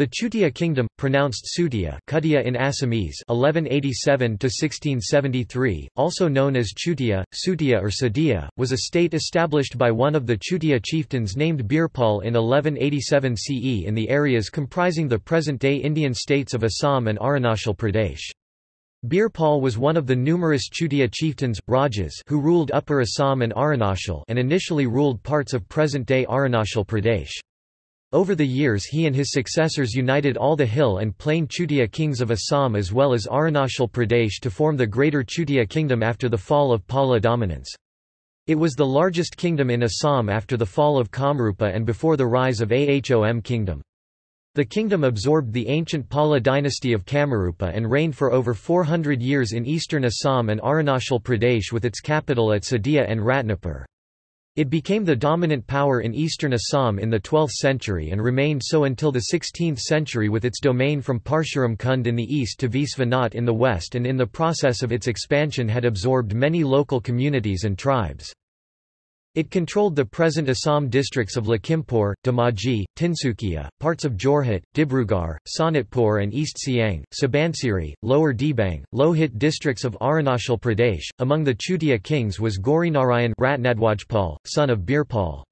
The Chutia kingdom, pronounced Sutia Kutia in Assamese 1187–1673, also known as Chutia, Sutia or Sadia, was a state established by one of the Chutia chieftains named Birpal in 1187 CE in the areas comprising the present-day Indian states of Assam and Arunachal Pradesh. Birpal was one of the numerous Chutia chieftains, Rajas who ruled Upper Assam and Arunachal and initially ruled parts of present-day Arunachal Pradesh. Over the years he and his successors united all the hill and plain Chutia kings of Assam as well as Arunachal Pradesh to form the Greater Chutia Kingdom after the fall of Pala dominance. It was the largest kingdom in Assam after the fall of Kamrupa and before the rise of Ahom kingdom. The kingdom absorbed the ancient Pala dynasty of Kamarupa and reigned for over 400 years in eastern Assam and Arunachal Pradesh with its capital at Sadia and Ratnapur. It became the dominant power in eastern Assam in the 12th century and remained so until the 16th century with its domain from Parshuram Kund in the east to Visvanath in the west and in the process of its expansion had absorbed many local communities and tribes. It controlled the present Assam districts of Lakhimpur, Dhemaji, Tinsukia, parts of Jorhat, Dibrugarh, Sonitpur and East Siang, Subansiri, Lower Dibang, Lohit districts of Arunachal Pradesh. Among the Chutia kings was Gaurinarayan Ratnadwajpal, son of Birpal.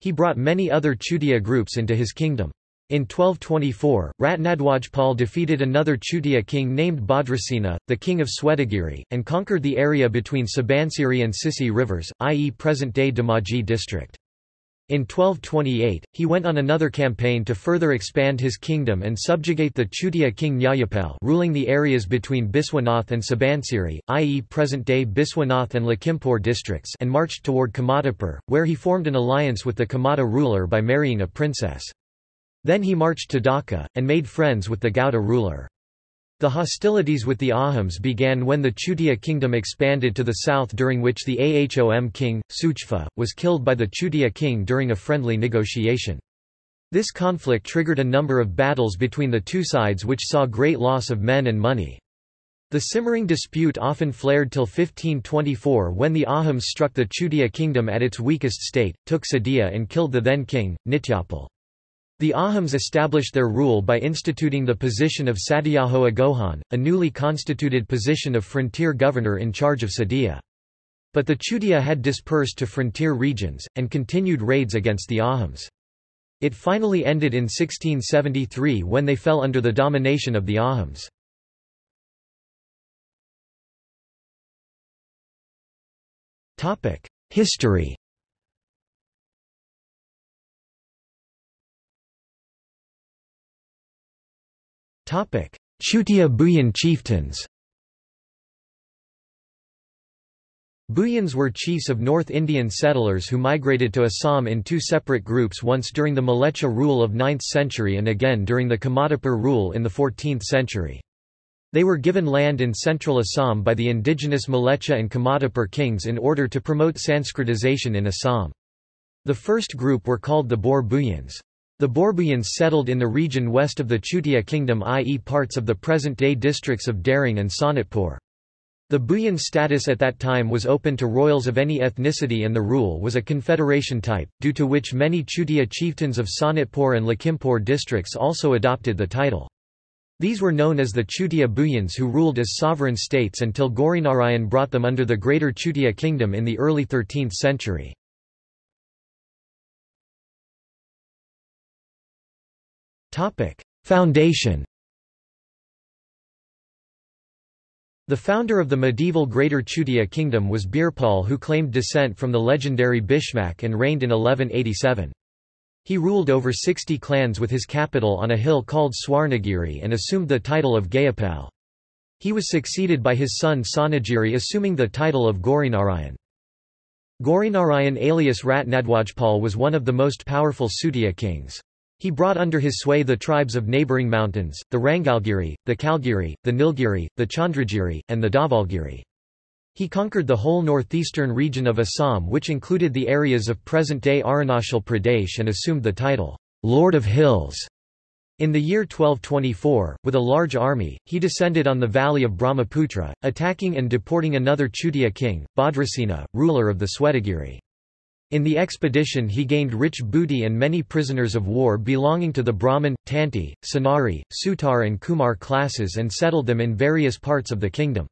He brought many other Chutia groups into his kingdom. In 1224, Ratnadwajpal defeated another Chutia king named Bhadrasena, the king of Swetagiri, and conquered the area between Subansiri and Sissi rivers, i.e. present-day Dhemaji district. In 1228, he went on another campaign to further expand his kingdom and subjugate the Chutia king Nyayapal ruling the areas between Biswanath and Subansiri, i.e. present-day Biswanath and Lakhimpur districts and marched toward Kamatapur, where he formed an alliance with the Kamata ruler by marrying a princess. Then he marched to Dhaka, and made friends with the Gauda ruler. The hostilities with the Ahoms began when the Chutia kingdom expanded to the south during which the Ahom king, Suchfa, was killed by the Chutia king during a friendly negotiation. This conflict triggered a number of battles between the two sides which saw great loss of men and money. The simmering dispute often flared till 1524 when the Ahoms struck the Chutia kingdom at its weakest state, took Sadia and killed the then king, Nityapal. The Ahoms established their rule by instituting the position of Satyaho Agohan, a newly constituted position of frontier governor in charge of Sadia. But the Chutia had dispersed to frontier regions, and continued raids against the Ahoms. It finally ended in 1673 when they fell under the domination of the Ahoms. History Chutia Bhuyan chieftains Bhuyans were chiefs of North Indian settlers who migrated to Assam in two separate groups once during the Malecha rule of 9th century and again during the Kamatapur rule in the 14th century. They were given land in central Assam by the indigenous Malecha and Kamatapur kings in order to promote Sanskritization in Assam. The first group were called the Bor Bhuyans. The Borbuyans settled in the region west of the Chutia kingdom i.e. parts of the present-day districts of Darrang and Sonitpur. The Bhuyan status at that time was open to royals of any ethnicity and the rule was a confederation type, due to which many Chutia chieftains of Sonitpur and Lakhimpur districts also adopted the title. These were known as the Chutia Bhuyans who ruled as sovereign states until Gaurinarayan brought them under the Greater Chutia kingdom in the early 13th century. Foundation The founder of the medieval Greater Chutia Kingdom was Birpal who claimed descent from the legendary Bhishmak and reigned in 1187. He ruled over 60 clans with his capital on a hill called Swarnagiri and assumed the title of Gayapal. He was succeeded by his son Sonagiri assuming the title of Gaurinarayan. Gaurinarayan alias Ratnadwajpal was one of the most powerful Sutia kings. He brought under his sway the tribes of neighbouring mountains, the Rangalgiri, the Kalgiri, the Nilgiri, the Chandragiri, and the Davalgiri. He conquered the whole northeastern region of Assam which included the areas of present-day Arunachal Pradesh and assumed the title, Lord of Hills. In the year 1224, with a large army, he descended on the valley of Brahmaputra, attacking and deporting another Chutia king, Bhadrasena, ruler of the Swetagiri. In the expedition he gained rich booty and many prisoners of war belonging to the Brahmin, Tanti, Sanari, Sutar and Kumar classes and settled them in various parts of the kingdom.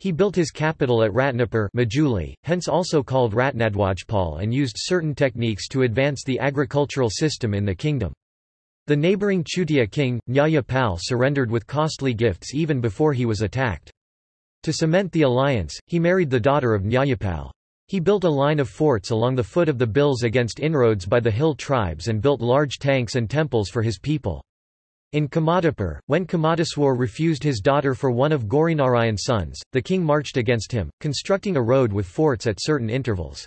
He built his capital at Ratnapur Majuli, hence also called Ratnadwajpal and used certain techniques to advance the agricultural system in the kingdom. The neighbouring Chutia king, Nyayapal surrendered with costly gifts even before he was attacked. To cement the alliance, he married the daughter of Nyayapal. He built a line of forts along the foot of the Bills against inroads by the hill tribes and built large tanks and temples for his people. In Kamatapur, when Kamateswar refused his daughter for one of Gaurinarayan's sons, the king marched against him, constructing a road with forts at certain intervals.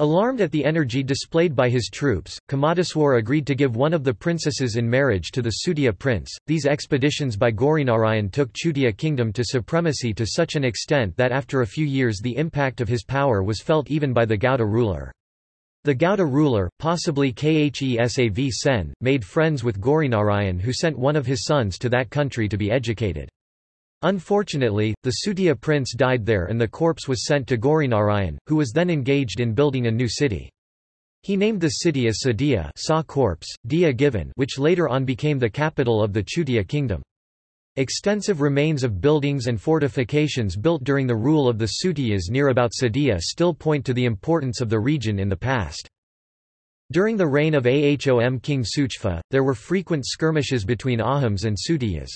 Alarmed at the energy displayed by his troops, Kamateswar agreed to give one of the princesses in marriage to the Sudhya prince. These expeditions by Gaurinarayan took Chutia kingdom to supremacy to such an extent that after a few years the impact of his power was felt even by the Gauda ruler. The Gauda ruler, possibly Khesav Sen, made friends with Gaurinarayan who sent one of his sons to that country to be educated. Unfortunately, the Sudhya prince died there and the corpse was sent to Gaurinarayan, who was then engaged in building a new city. He named the city as Sadia saw corpse, Dia given which later on became the capital of the Chutia kingdom. Extensive remains of buildings and fortifications built during the rule of the Sutiyas near about Sadia still point to the importance of the region in the past. During the reign of Ahom king Suchfa, there were frequent skirmishes between Ahoms and Sutiyas.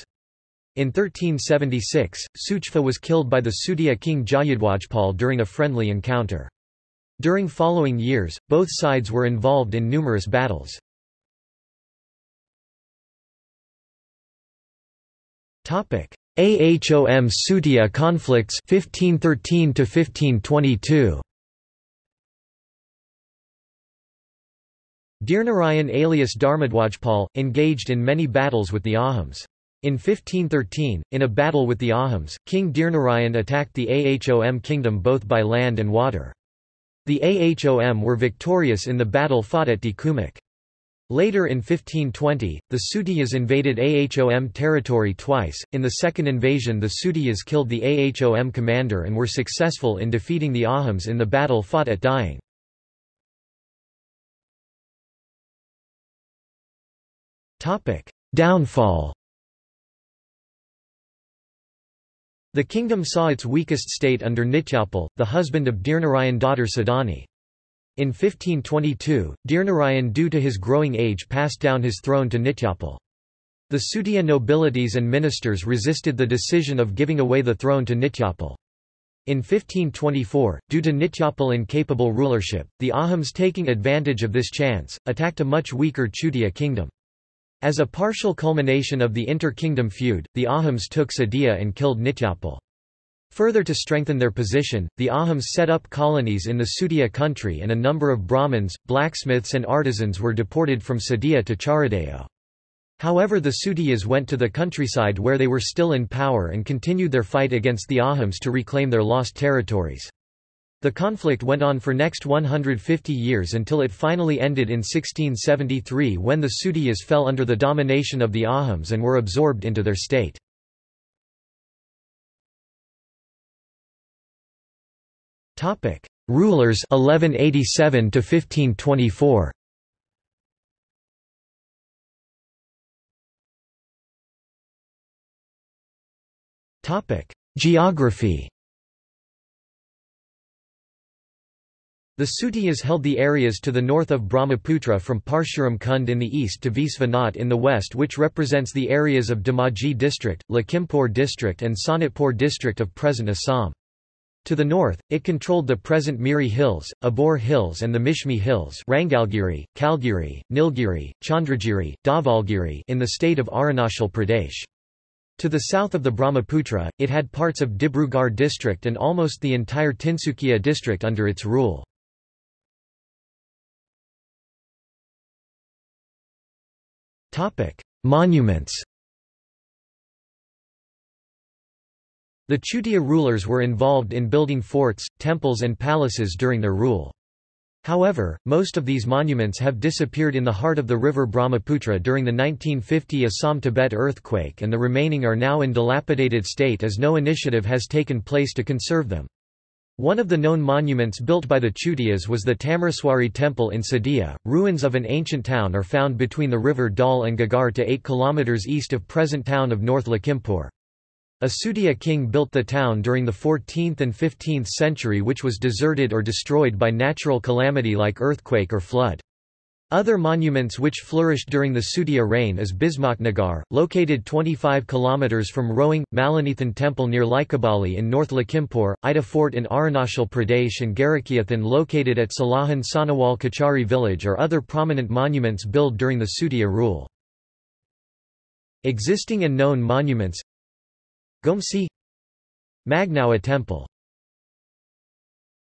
In 1376, Suchfa was killed by the Sudhya king Jayadwajpal during a friendly encounter. During following years, both sides were involved in numerous battles. Ahom Sudhya conflicts 1513 to 1522 Dhirnarayan alias Dharmadwajpal, engaged in many battles with the Ahoms. In 1513, in a battle with the Ahoms, King Dhirnarayan attacked the Ahom kingdom both by land and water. The Ahom were victorious in the battle fought at Dikumik. Later in 1520, the Sudhiyas invaded Ahom territory twice. In the second invasion, the Sudhiyas killed the Ahom commander and were successful in defeating the Ahoms in the battle fought at Dying. Downfall The kingdom saw its weakest state under Nityapal, the husband of Dhirnarayan daughter Sadani. In 1522, Dhirnarayan due to his growing age passed down his throne to Nityapal. The Sudhya nobilities and ministers resisted the decision of giving away the throne to Nityapal. In 1524, due to Nityapal incapable rulership, the Ahoms taking advantage of this chance, attacked a much weaker Chutia kingdom. As a partial culmination of the inter-kingdom feud, the Ahoms took Sadia and killed Nityapal. Further to strengthen their position, the Ahoms set up colonies in the Sudhya country and a number of Brahmins, blacksmiths and artisans were deported from Sadia to Charaideo. However the Sudhiyas went to the countryside where they were still in power and continued their fight against the Ahoms to reclaim their lost territories. The conflict went on for next 150 years until it finally ended in 1673 when the Sudhiyas fell under the domination of the Ahoms and were absorbed into their state. Topic: Rulers 1187 to 1524. Topic: Geography. The Sutiyas held the areas to the north of Brahmaputra from Parshuram Kund in the east to Visvanath in the west which represents the areas of Dhemaji district, Lakhimpur district and Sonitpur district of present Assam. To the north, it controlled the present Miri Hills, Abor Hills and the Mishmi Hills Rangalgiri, Kalgiri, Nilgiri, Chandragiri, Dhavalgiri in the state of Arunachal Pradesh. To the south of the Brahmaputra, it had parts of Dibrugarh district and almost the entire Tinsukia district under its rule. Monuments The Chutia rulers were involved in building forts, temples and palaces during their rule. However, most of these monuments have disappeared in the heart of the river Brahmaputra during the 1950 Assam-Tibet earthquake and the remaining are now in dilapidated state as no initiative has taken place to conserve them. One of the known monuments built by the Chutias was the Tamreswari temple in Sadia. Ruins of an ancient town are found between the river Dal and Gagar to 8 km east of present town of North Lakhimpur. A Sutiya king built the town during the 14th and 15th century which was deserted or destroyed by natural calamity like earthquake or flood. Other monuments which flourished during the Sutiya reign is Bhismaknagar, located 25 km from Roing, Malinithan Temple near Likabali in North Lakhimpur, Ida Fort in Arunachal Pradesh and Garakiathan located at Salahan Sanawal Kachari village are other prominent monuments built during the Sutiya rule. Existing and known monuments Gomsi Magnawa Temple